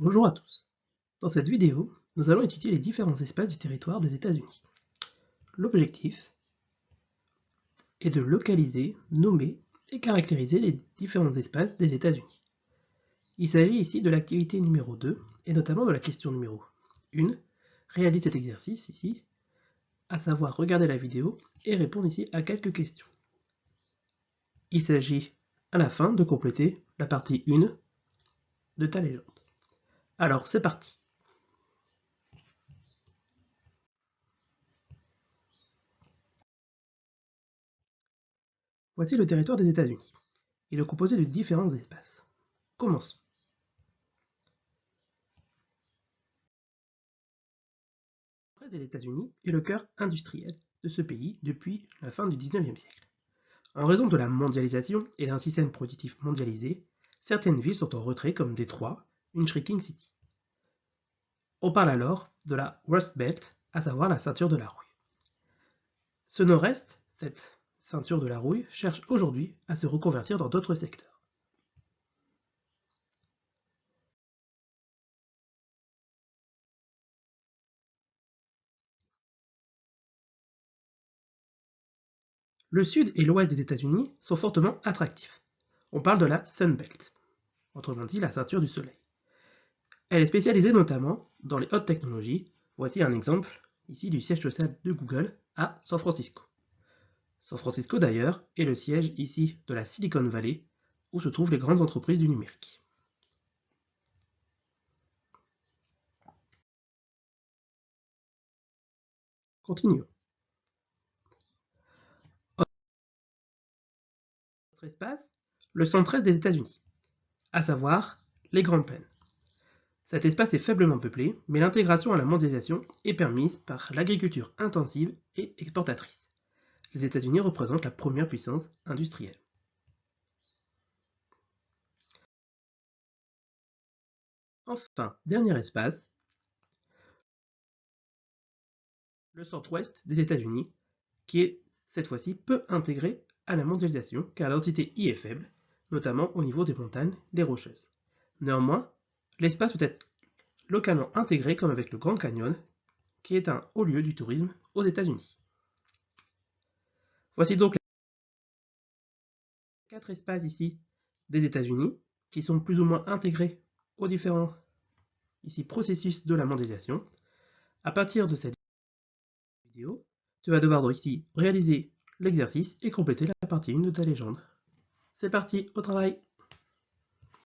Bonjour à tous. Dans cette vidéo, nous allons étudier les différents espaces du territoire des États-Unis. L'objectif est de localiser, nommer et caractériser les différents espaces des États-Unis. Il s'agit ici de l'activité numéro 2 et notamment de la question numéro 1. Réalise cet exercice ici, à savoir regarder la vidéo et répondre ici à quelques questions. Il s'agit à la fin de compléter la partie 1 de ta légende. Alors c'est parti Voici le territoire des États-Unis. Il est composé de différents espaces. Commençons. Le des États-Unis est le cœur industriel de ce pays depuis la fin du XIXe siècle. En raison de la mondialisation et d'un système productif mondialisé, certaines villes sont en retrait comme Détroit, une shrinking city. On parle alors de la Rust Belt, à savoir la ceinture de la rouille. Ce nord-est, cette ceinture de la rouille, cherche aujourd'hui à se reconvertir dans d'autres secteurs. Le sud et l'ouest des États-Unis sont fortement attractifs. On parle de la Sun Belt, autrement dit la ceinture du soleil. Elle est spécialisée notamment dans les hautes technologies. Voici un exemple ici du siège social de Google à San Francisco. San Francisco d'ailleurs est le siège ici de la Silicon Valley où se trouvent les grandes entreprises du numérique. Continuons. Notre espace, le centre-est des États-Unis, à savoir les Grandes Plaines. Cet espace est faiblement peuplé, mais l'intégration à la mondialisation est permise par l'agriculture intensive et exportatrice. Les États-Unis représentent la première puissance industrielle. Enfin, dernier espace, le centre-ouest des États-Unis, qui est cette fois-ci peu intégré à la mondialisation car la densité y est faible, notamment au niveau des montagnes, les rocheuses. Néanmoins, L'espace peut être localement intégré comme avec le Grand Canyon, qui est un haut lieu du tourisme aux États-Unis. Voici donc les quatre espaces ici des États-Unis qui sont plus ou moins intégrés aux différents ici, processus de la mondialisation. À partir de cette vidéo, tu vas devoir ici réaliser l'exercice et compléter la partie 1 de ta légende. C'est parti, au travail